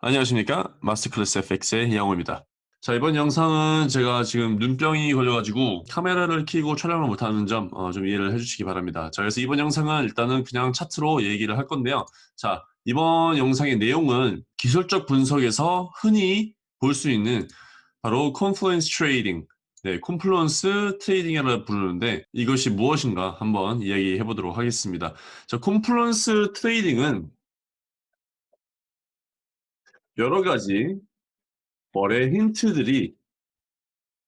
안녕하십니까? 마스터클래스 FX의 이양호입니다. 자 이번 영상은 제가 지금 눈병이 걸려가지고 카메라를 켜고 촬영을 못하는 점 어, 좀 이해를 해주시기 바랍니다. 자 그래서 이번 영상은 일단은 그냥 차트로 얘기를 할 건데요. 자 이번 영상의 내용은 기술적 분석에서 흔히 볼 수 있는 바로 confluence trading 네, confluence trading이라 부르는데 이것이 무엇인가 한번 이야기해 보도록 하겠습니다. 자 confluence trading은 여러 가지 거래 힌트들이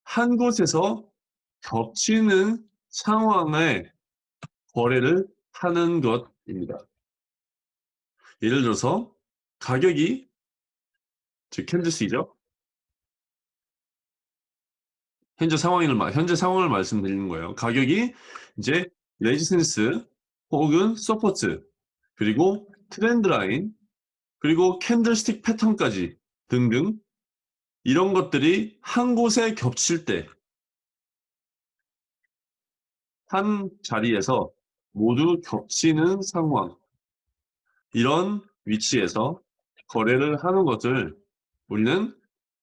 한 곳에서 겹치는 상황에 거래를 하는 것입니다. 예를 들어서 가격이 즉 candles이죠. 현재 상황을 현재 상황을 말씀드리는 거예요. 가격이 이제 resistance 혹은 support 그리고 trend line 그리고 candlestick 패턴까지 등등 이런 것들이 한 곳에 겹칠 때 한 자리에서 모두 겹치는 상황 이런 위치에서 거래를 하는 것을 우리는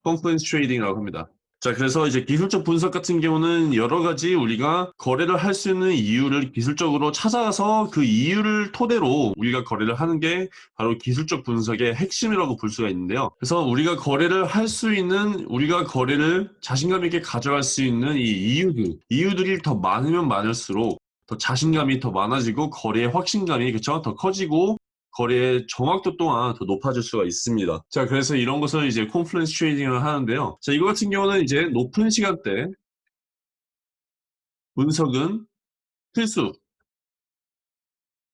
confluence trading이라고 합니다. 자 그래서 이제 기술적 분석 같은 경우는 여러 가지 우리가 거래를 할 수 있는 이유를 기술적으로 찾아서 그 이유를 토대로 우리가 거래를 하는 게 바로 기술적 분석의 핵심이라고 볼 수가 있는데요. 그래서 우리가 거래를 할 수 있는 우리가 거래를 자신감 있게 가져갈 수 있는 이 이유들 이유들이 더 많으면 많을수록 더 자신감이 더 많아지고 거래의 확신감이 그쵸? 더 커지고 거래의 정확도 또한 더 높아질 수가 있습니다. 자, 그래서 이런 것을 이제 confluence trading을 하는데요. 자, 이거 같은 경우는 이제 높은 시간대 분석은 필수.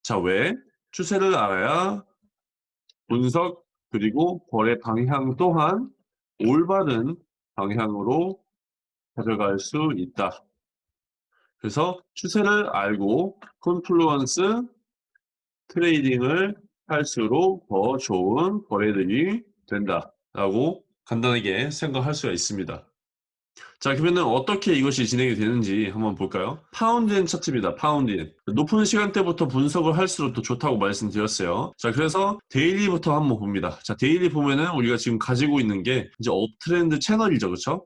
자, 왜? 추세를 알아야 분석 그리고 거래 방향 또한 올바른 방향으로 가져갈 수 있다. 그래서 추세를 알고 confluence trading을 할수록 더 좋은 거래들이 된다라고 간단하게 생각할 수가 있습니다. 자 그러면은 어떻게 이것이 진행이 되는지 한번 볼까요? 파운드엔 차트입니다. 파운드엔 높은 시간대부터 분석을 할수록 더 좋다고 말씀드렸어요. 자 그래서 daily부터 한번 봅니다. 자 daily 보면은 우리가 지금 가지고 있는 게 이제 uptrend 채널이죠. 그렇죠?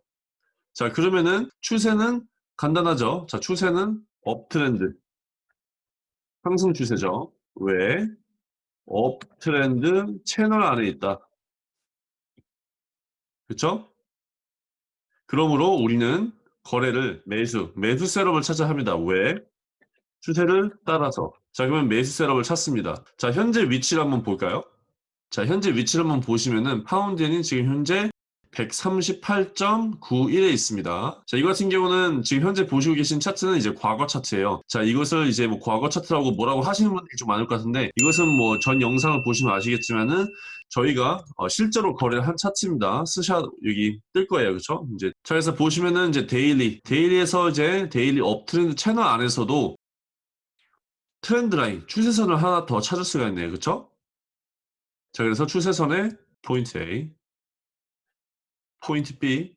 자 그러면은 추세는 간단하죠. 자 추세는 uptrend 상승 추세죠. 왜? 업트렌드 채널 안에 있다. 그쵸? 그러므로 우리는 거래를 매수, 매수 셋업을 찾아 합니다. 왜? 추세를 따라서. 자, 그러면 매수 셋업을 찾습니다. 자, 현재 위치를 한번 볼까요? 자, 현재 위치를 한번 보시면은 파운드엔이 지금 현재 138.91에 있습니다. 자, 이거 같은 경우는 지금 현재 보시고 계신 차트는 이제 과거 차트예요. 자, 이것을 이제 뭐 과거 차트라고 뭐라고 하시는 분들이 좀 많을 것 같은데 이것은 뭐 전 영상을 보시면 아시겠지만은 저희가 어 실제로 거래를 한 차트입니다. 스샷 여기 뜰 거예요. 그렇죠? 이제 자, 그래서 보시면은 이제 daily, daily에서 이제 daily uptrend 채널 안에서도 trend line, 추세선을 하나 더 찾을 수가 있네요. 그렇죠? 자, 그래서 추세선의 포인트 A 포인트 B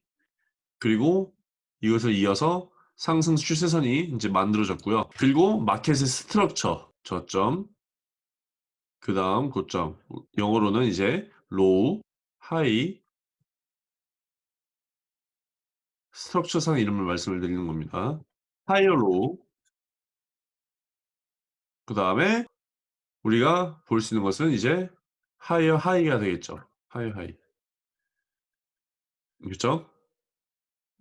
그리고 이것을 이어서 상승 추세선이 이제 만들어졌고요. 그리고 market의 structure 저점 그 다음 고점 영어로는 이제 low, high structure상 이름을 말씀을 드리는 겁니다. higher low 그 다음에 우리가 볼 수 있는 것은 이제 하이어 하이가 되겠죠. 하이어 하이 그렇죠?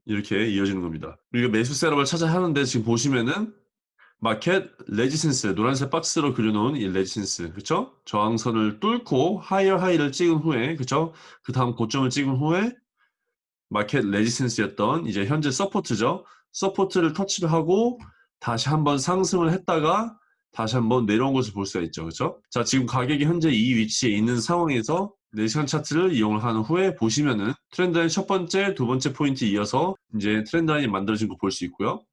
이렇게 이어지는 겁니다. 우리가 매수 setup을 찾아 하는데 지금 보시면은 market resistance 노란색 박스로 그려놓은 이 resistance 그쵸? 저항선을 뚫고 higher high를 찍은 후에 그쵸? 그 다음 고점을 찍은 후에 market resistance였던 이제 현재 support죠. support를 터치를 하고 다시 한번 상승을 했다가 다시 한번 내려온 것을 볼 수가 있죠. 그렇죠? 자, 지금 가격이 현재 이 위치에 있는 상황에서 4시간 차트를 이용을 한 후에 보시면은 trend line 첫 번째, 두 번째 포인트 이어서 이제 trend line이 만들어진 거 볼 수 있고요.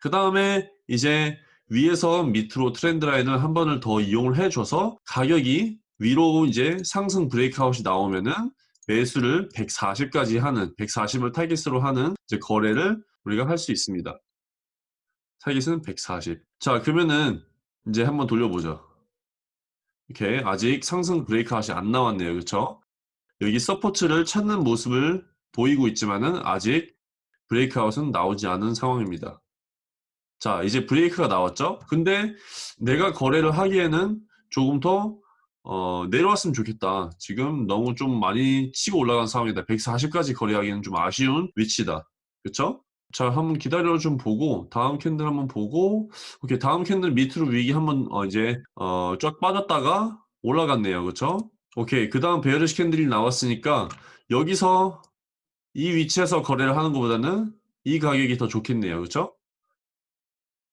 그 다음에 이제 위에서 밑으로 trend line을 한 번을 더 이용을 해줘서 가격이 위로 이제 상승 breakout이 나오면은 매수를 140까지 하는 140을 타깃으로 하는 이제 거래를 우리가 할 수 있습니다. 타깃은 140. 자 그러면은 이제 한번 돌려보죠. 이렇게 아직 상승 breakout이 안 나왔네요. 그렇죠? 여기 support를 찾는 모습을 보이고 있지만은 아직 breakout은 나오지 않은 상황입니다. 자, 이제 break가 나왔죠? 근데 내가 거래를 하기에는 조금 더 어, 내려왔으면 좋겠다. 지금 너무 좀 많이 치고 올라간 상황이다. 140까지 거래하기는 좀 아쉬운 위치다. 그쵸? 자, 한번 기다려 좀 보고 다음 candle 한번 보고 오케이 다음 candle 밑으로 wick이 한번 어, 이제 어, 쫙 빠졌다가 올라갔네요. 그쵸? 오케이 그 다음 bearish candle이 나왔으니까 여기서 이 위치에서 거래를 하는 것보다는 이 가격이 더 좋겠네요. 그쵸?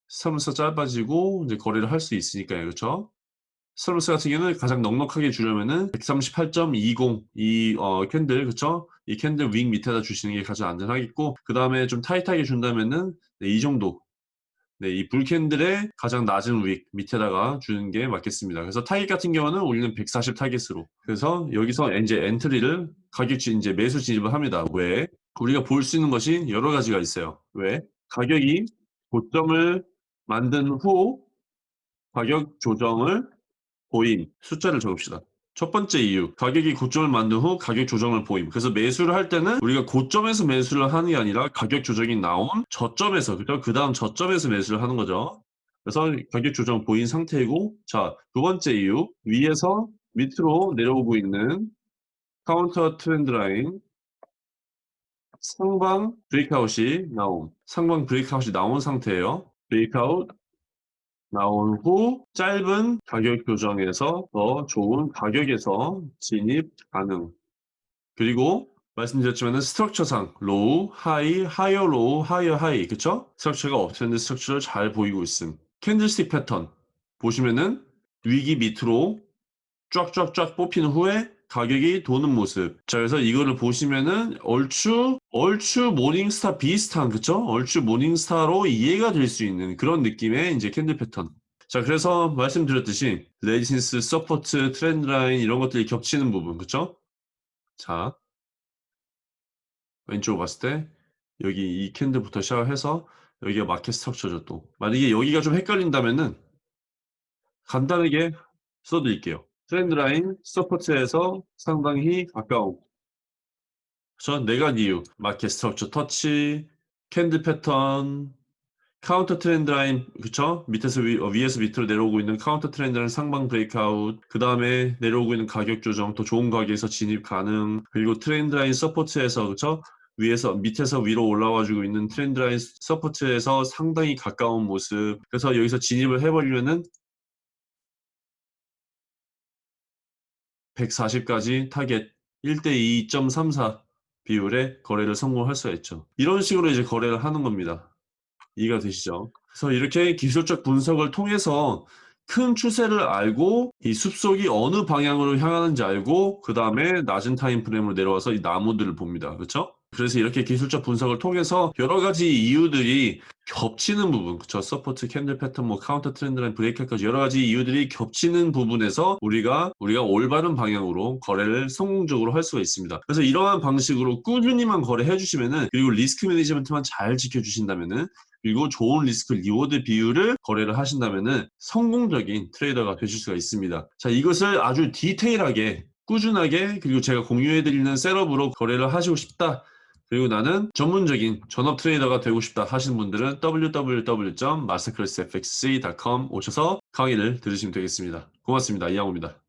stop loss 짧아지고 이제 거래를 할 수 있으니까요. 그쵸? stop loss 같은 경우는 가장 넉넉하게 주려면은 138.20 이 어, candle 그쵸? 이 candle wick 밑에다 주시는 게 가장 안전하겠고 그 다음에 좀 tight하게 준다면은 네, 이 정도 네, 이 bull candle의 가장 낮은 wick 밑에다가 주는 게 맞겠습니다. 그래서 타깃 같은 경우는 우리는 140 타깃으로. 그래서 여기서 이제 entry를 가격치 이제 매수 진입을 합니다. 왜? 우리가 볼 수 있는 것이 여러 가지가 있어요. 왜? 가격이 고점을 만든 후 가격 조정을 보임 숫자를 적읍시다. 첫 번째 이유 가격이 고점을 만든 후 가격 조정을 보임. 그래서 매수를 할 때는 우리가 고점에서 매수를 하는 게 아니라 가격 조정이 나온 저점에서 그 다음 저점에서 매수를 하는 거죠. 그래서 가격 조정 보인 상태이고 자 두 번째 이유 위에서 밑으로 내려오고 있는 counter trend line 상방 breakout이 나온 상방 breakout이 나온 상태예요. breakout 나온 후 짧은 가격 교정에서 더 좋은 가격에서 진입 가능. 그리고 말씀드렸지만 structure상 low, high, higher low, higher high 그쵸? structure가 uptrend structure를 잘 보이고 있음. candlestick 패턴 보시면은 wick이 밑으로 쫙쫙쫙 뽑힌 후에 가격이 도는 모습. 자, 그래서 이거를 보시면은 얼추 얼추 morning star 비슷한 그쵸? 얼추 morning star로 이해가 될 수 있는 그런 느낌의 이제 candle 패턴. 자, 그래서 말씀드렸듯이 resistance, support, trend line 이런 것들이 겹치는 부분, 그쵸? 자, 왼쪽으로 봤을 때 여기 이 candle부터 시작해서 여기가 market structure죠 또. 만약에 여기가 좀 헷갈린다면은 간단하게 써드릴게요. trend line support에서 상당히 그렇죠? 네 가지 이유 market structure 터치 candle 패턴 counter trend line 그쵸? 밑에서 위, 어, 위에서 밑으로 내려오고 있는 counter trend line 상방 breakout 그 다음에 내려오고 있는 가격 조정 더 좋은 가격에서 진입 가능 그리고 trend line support에서 그쵸? 위에서 밑에서 위로 올라와주고 있는 trend line support에서 상당히 가까운 모습 그래서 여기서 진입을 해버리면은 140까지 타겟 1대 2.34 비율의 거래를 성공할 수가 있죠. 이런 식으로 이제 거래를 하는 겁니다. 이해가 되시죠? 그래서 이렇게 기술적 분석을 통해서 큰 추세를 알고 이 숲속이 어느 방향으로 향하는지 알고 그 다음에 낮은 time frame으로 내려와서 이 나무들을 봅니다. 그렇죠? 그래서 이렇게 기술적 분석을 통해서 여러 가지 이유들이 겹치는 부분, 그쵸? support, candle pattern, 뭐 counter trendline, break까지 여러 가지 이유들이 겹치는 부분에서 우리가 우리가 올바른 방향으로 거래를 성공적으로 할 수가 있습니다. 그래서 이러한 방식으로 꾸준히만 거래해 주시면은 그리고 risk management만 잘 지켜주신다면은 그리고 좋은 risk reward 비율을 거래를 하신다면은 성공적인 trader가 되실 수가 있습니다. 자, 이것을 아주 detail하게 꾸준하게 그리고 제가 공유해드리는 setup으로 거래를 하시고 싶다. 그리고 나는 전문적인 전업 trader가 되고 싶다 하시는 분들은 www.masterclassfxc.com 오셔서 강의를 들으시면 되겠습니다. 고맙습니다. 이양호입니다.